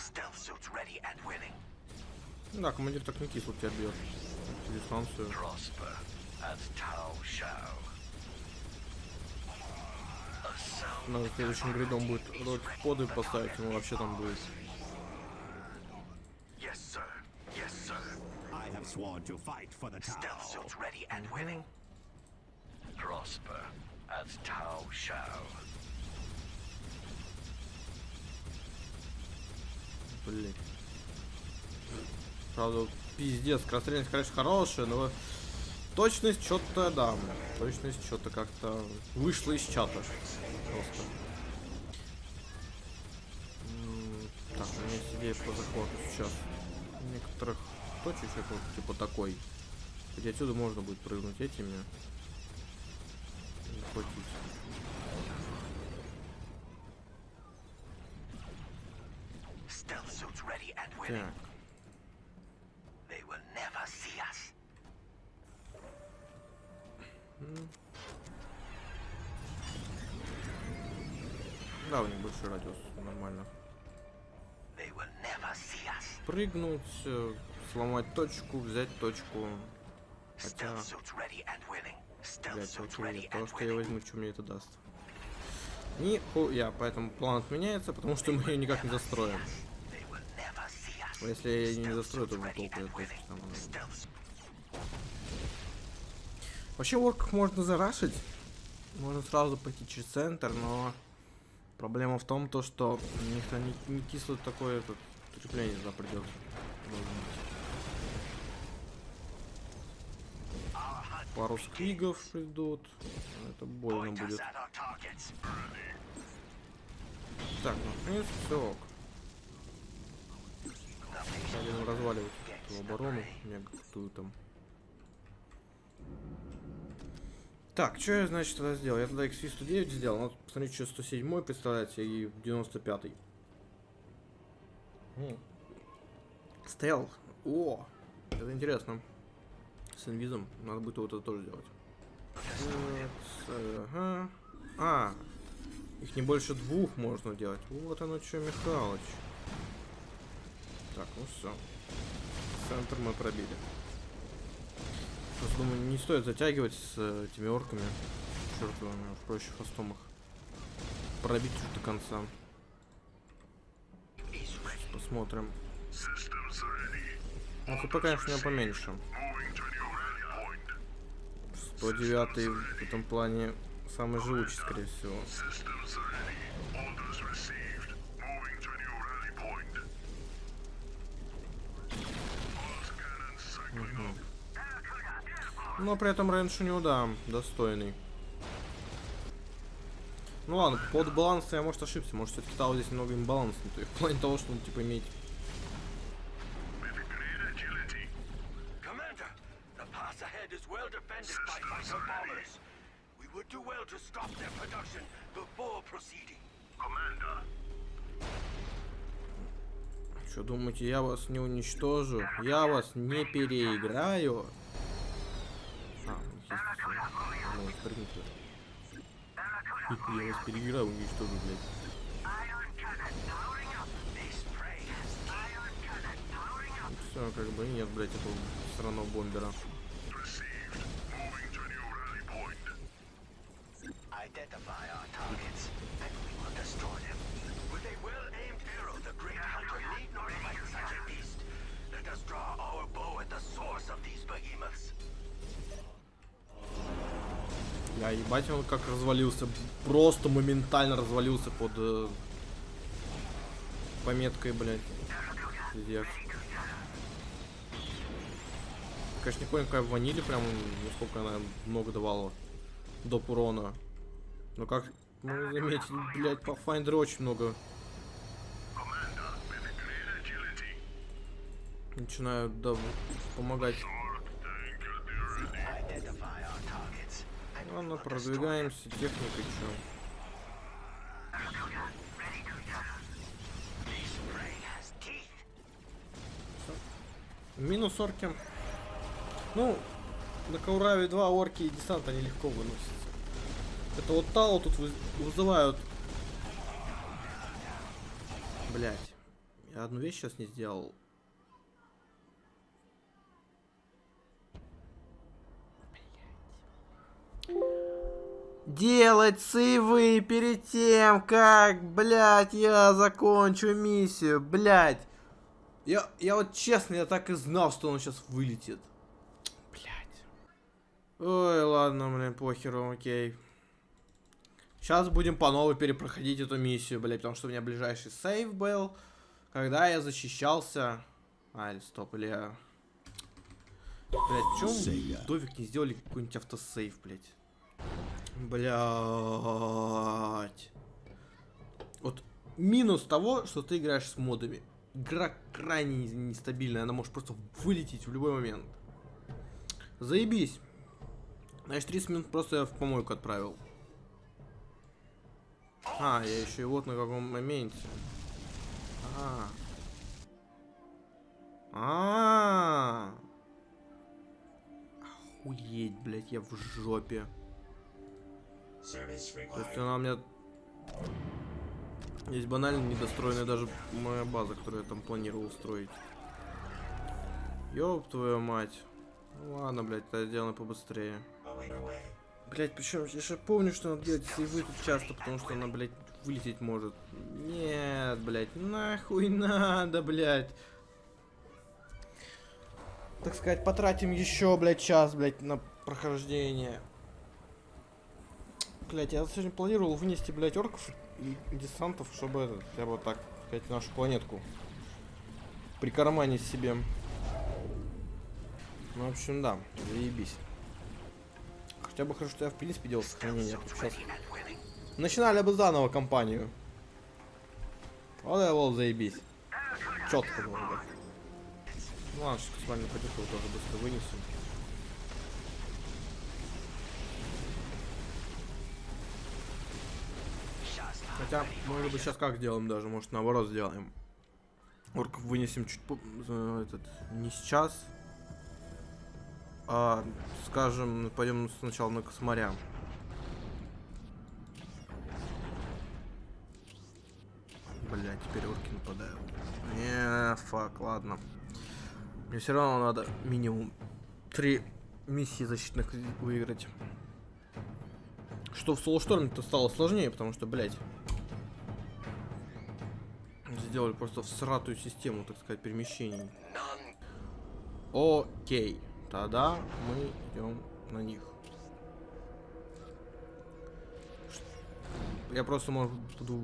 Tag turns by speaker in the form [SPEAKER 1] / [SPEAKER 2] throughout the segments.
[SPEAKER 1] Stealth suits ready and willing.
[SPEAKER 2] Да, командир так не кисло тебя бьет. Дистанцию.
[SPEAKER 1] Prosper as Tau shall. A sound
[SPEAKER 2] Надо следующим гридом будет рот поды поставить, ему вообще там будет.
[SPEAKER 1] Yes, sir. Yes, sir.
[SPEAKER 3] I have sworn to fight for the
[SPEAKER 1] Stealth
[SPEAKER 3] Tau.
[SPEAKER 1] suits ready and willing. Prosper as Tau shall.
[SPEAKER 2] Блин. Правда, пиздец, скорострельность, конечно, хорошая, но точность что-то, да, точность что-то как-то вышла из чата. Просто. Так, у меня есть идея по захвату сейчас. Некоторых точечек, вот, типа такой. Хотя отсюда можно будет прыгнуть этими. Захватить. Так.
[SPEAKER 1] They will never see us.
[SPEAKER 2] Да, у них большой радиус, нормально.
[SPEAKER 1] They will never see us.
[SPEAKER 2] Прыгнуть, э, сломать точку, взять точку. Хотя, блять,
[SPEAKER 1] ready
[SPEAKER 2] то, что я возьму, что мне это даст. Нихуя, поэтому план отменяется, потому что мы ее никак не застроим.
[SPEAKER 1] Us.
[SPEAKER 2] А Если я не застрою, то толку точки
[SPEAKER 1] willing.
[SPEAKER 2] там. ну. Вообще орков можно зарашить. Можно сразу пойти через центр, но проблема в том, то, что у них не, не кисло такое этот, укрепление туда придется. Пару сквигов придут. Это больно будет. Так, ну, в принципе, все ок. Будем разваливать эту оборону, мега крутую там. Так, что я, значит, тогда сделал? Я тогда XV-109 сделал, ну, посмотрите, что 107 представляете, и 95-й. М. Стелл. О, это интересно. С инвизом надо будет вот это тоже делать. Ага. А, их не больше двух можно делать. Вот оно что, Михалыч. Так, ну все. Центр мы пробили. Просто думаю, не стоит затягивать с э, этими орками. Чертовыми, уж проще фастом пробить уж до конца. Посмотрим. Ну, хп, конечно, у меня поменьше. 109 в этом плане самый живучий, скорее всего. Но при этом рейндж у него, да, достойный. Ну ладно, по поводу баланса я, может, ошибся. Может, все-таки Тау здесь немного имбалансный. То есть в плане того, что он, типа.
[SPEAKER 1] Commander,
[SPEAKER 2] Что, думаете, я вас не уничтожу? Я вас не переиграю? А, у них есть всё. Ну, вот, прыгнуть туда. Я вас переиграю, уничтожу, блядь. Все, как бы нет, блядь, этого сраного бомбера.
[SPEAKER 1] Identify our targets,
[SPEAKER 2] Я ебать, он как развалился. Просто моментально развалился под э, пометкой, блядь. Пиздец. Конечно, не понял, какая в ваниле прям, насколько она много давала доп урона. Но как мы заметили, блядь, Pathfinder очень много начинают да, помогать.
[SPEAKER 1] Destroy them.
[SPEAKER 2] продвигаемся, техникой чё. Минус орки. Ну, на Каураве 2 орки и десант они легко выносятся. Это вот Тау тут вы- вызывают. Блять. Я одну вещь сейчас не сделал. Делать сейвы перед тем, как, блядь, я закончу миссию, блядь. Я, я вот честно, я так и знал, что он сейчас вылетит. Блядь. Ой, ладно, блин, похеру, окей. Сейчас будем по новой перепроходить эту миссию, блядь, потому что у меня ближайший сейв был, когда я защищался... А, или стоп, или я... Блядь, чё. Довик не сделали какой-нибудь автосейв, блядь? Блядь. Вот минус того, что ты играешь с модами. Игра крайне нестабильная, она может просто вылететь в любой момент. Заебись. Значит, 30 минут просто я в помойку отправил. А, я еще и вот на каком моменте. А. А. Охуеть, блядь, я в жопе. То есть она у меня... Есть банально недостроенная даже моя база, которую я там планировал строить. Ёб твою мать. Ну ладно, блядь, это сделано побыстрее. Блять, причем я же помню, что надо делать сейвы тут часто, потому что она, блядь, вылететь может. Нет, блядь, нахуй надо, блядь. Так сказать, потратим еще, блядь, час, блядь, на прохождение. Блять, я сегодня планировал вынести, блядь, орков и десантов, чтобы этот, я вот так, сказать, нашу планетку прикарманить себе. Ну, в общем, да, заебись. Хотя бы хорошо, что я в принципе делал сохранение. Сейчас начинали бы заново кампанию. Вот это вот заебись. Четко было, блядь. Ну ладно, сейчас космальную потиху тоже быстро вынесем. Хотя, может быть, сейчас как сделаем даже, может, наоборот сделаем. Орков вынесем чуть этот, не сейчас, а, скажем, пойдем сначала на косморя. Бля, теперь орки нападают. Не, фак, ладно. Мне все равно надо минимум три миссии защитных выиграть. Что в Солошторме-то стало сложнее, потому что, блядь, сделали просто всратую систему, так сказать, перемещений. Окей, тогда мы идем на них. Я просто, может, буду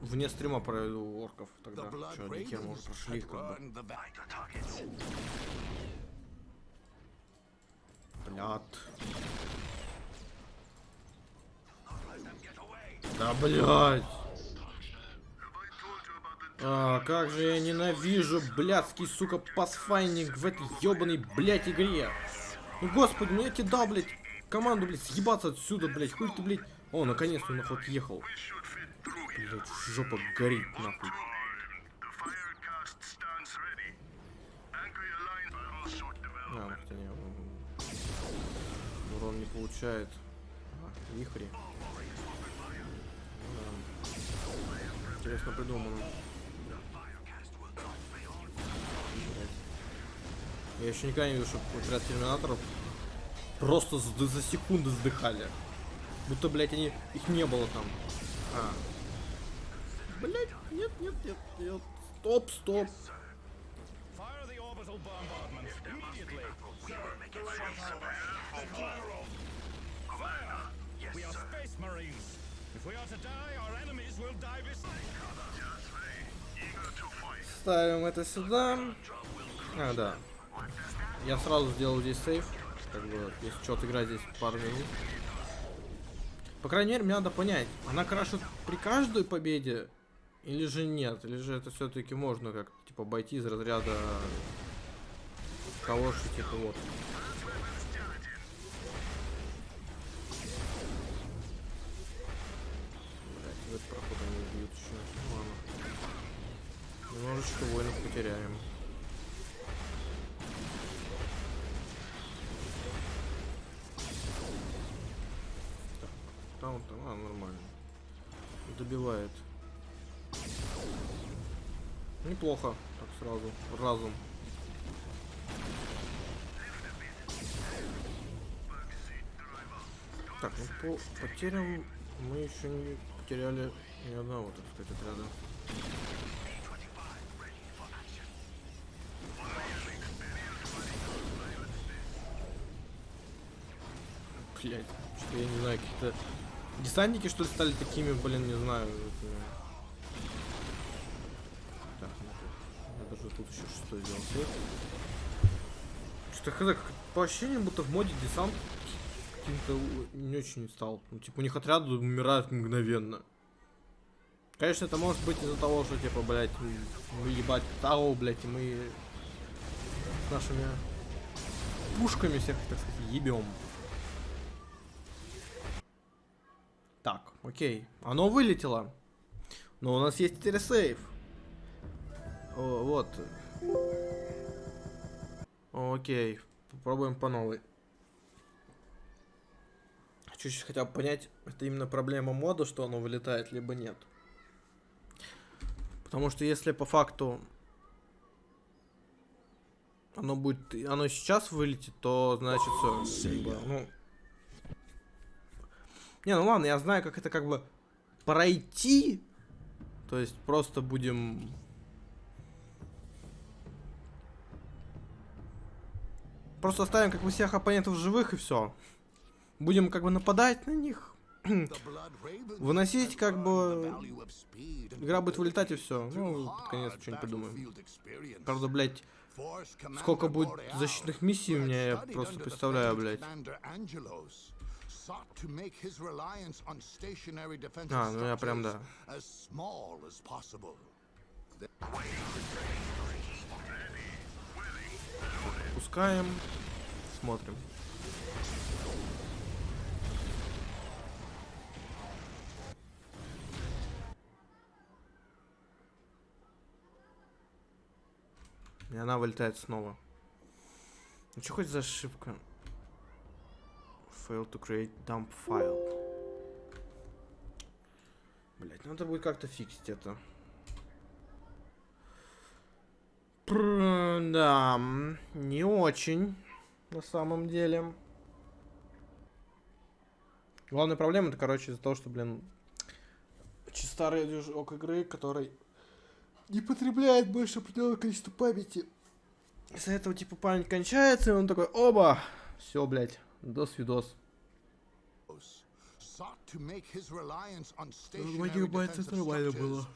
[SPEAKER 2] вне стрима проведу орков тогда. Че, они хер, может, прошли их как бы. Блядь. Да, блядь. А, как же я ненавижу блядский, сука, пасфайнинг в этой ебаной, блядь, игре. Ну, господи, ну я тебе дал, блядь, команду, блядь, съебаться отсюда, блядь, хуй ты, блядь. О, наконец-то он нахуй отъехал. Блядь, жопа горит, нахуй. А, хотя не, урон не получает. А, вихри. Да. Интересно придумано. Я еще никогда не видел, чтобы отряд терминаторов просто за, за секунды сдыхали. Будто, блядь, они их не было там. А. Блядь, нет, нет, нет, нет. Стоп, стоп. Ставим это сюда. А, да. Я сразу сделал здесь сейф. Как бы, если что, играть здесь пару минут. По крайней мере, мне надо понять, она крашит при каждой победе или же нет? Или же это все-таки можно как типа обойти из разряда калоши, типа вот. Блять, этот проход они убьют еще. Ладно. Немножечко воинов потеряем. Там, а, нормально. Добивает. Неплохо, так сразу, разум. Так, ну по потерям мы еще не потеряли ни одного, так сказать, отряда. Блять, что я не знаю, какие-то десантники что ли стали такими, блин, не знаю. Так, ну я даже тут еще что сделал. Что-то хз, по ощущениям, будто в моде десант каким-то не очень стал. Ну, типа, у них отряды умирают мгновенно. Конечно, это может быть из-за того, что, типа, блядь, мы ебать Тау, блядь, и мы с нашими пушками всех, так сказать, ебем. Так, окей. Оно вылетело. Но у нас есть теперь сейф. О, вот. Окей. Попробуем по новой. Хочу сейчас хотя бы понять, это именно проблема мода, что оно вылетает, либо нет. Потому что если по факту оно будет, оно сейчас вылетит, то значит все. ну, не, ну ладно, я знаю, как это как бы пройти. То есть просто будем... Просто оставим как бы всех оппонентов живых и все. Будем как бы нападать на них.
[SPEAKER 4] Выносить как бы...
[SPEAKER 2] Игра будет вылетать и все. Ну, под конец что-нибудь придумаем. Правда, блядь, сколько будет защитных миссий у меня, я просто представляю, блядь. А, ну я прям, да. Пускаем. Смотрим. И она вылетает снова. Ну что хоть за ошибка? Fail to create dump file. Блять, надо будет как-то фиксить это. Пр- да, не очень, на самом деле. Главная проблема, это, короче, из-за того, что, блин, старый движок игры, который не потребляет больше определенного количества памяти. Из-за этого, типа, память кончается, и он такой, оба, все, блядь, до свидос.
[SPEAKER 4] Два гигабайта это нормально было.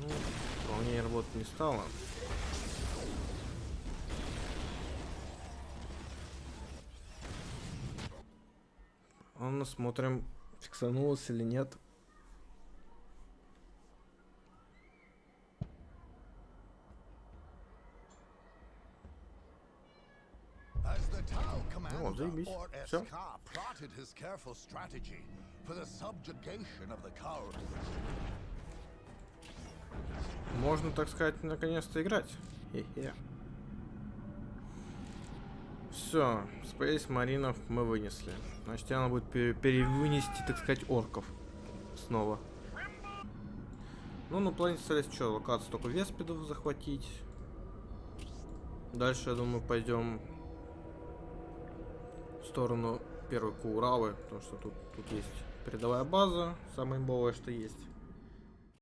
[SPEAKER 2] Ну, вполне работать не стало. Ладно, смотрим, фиксанулось или нет.
[SPEAKER 4] Cowards.
[SPEAKER 2] Можно, так сказать, наконец-то играть. Хе-хе. Все, Space Маринов мы вынесли. Значит, тебе надо будет пере- перевынести, так сказать, орков. Снова. Ну, на планете Селест что, локацию только Веспидов захватить. Дальше, я думаю, пойдем сторону первой Куравы, потому что тут, тут есть передовая база, самая имбовая, что есть.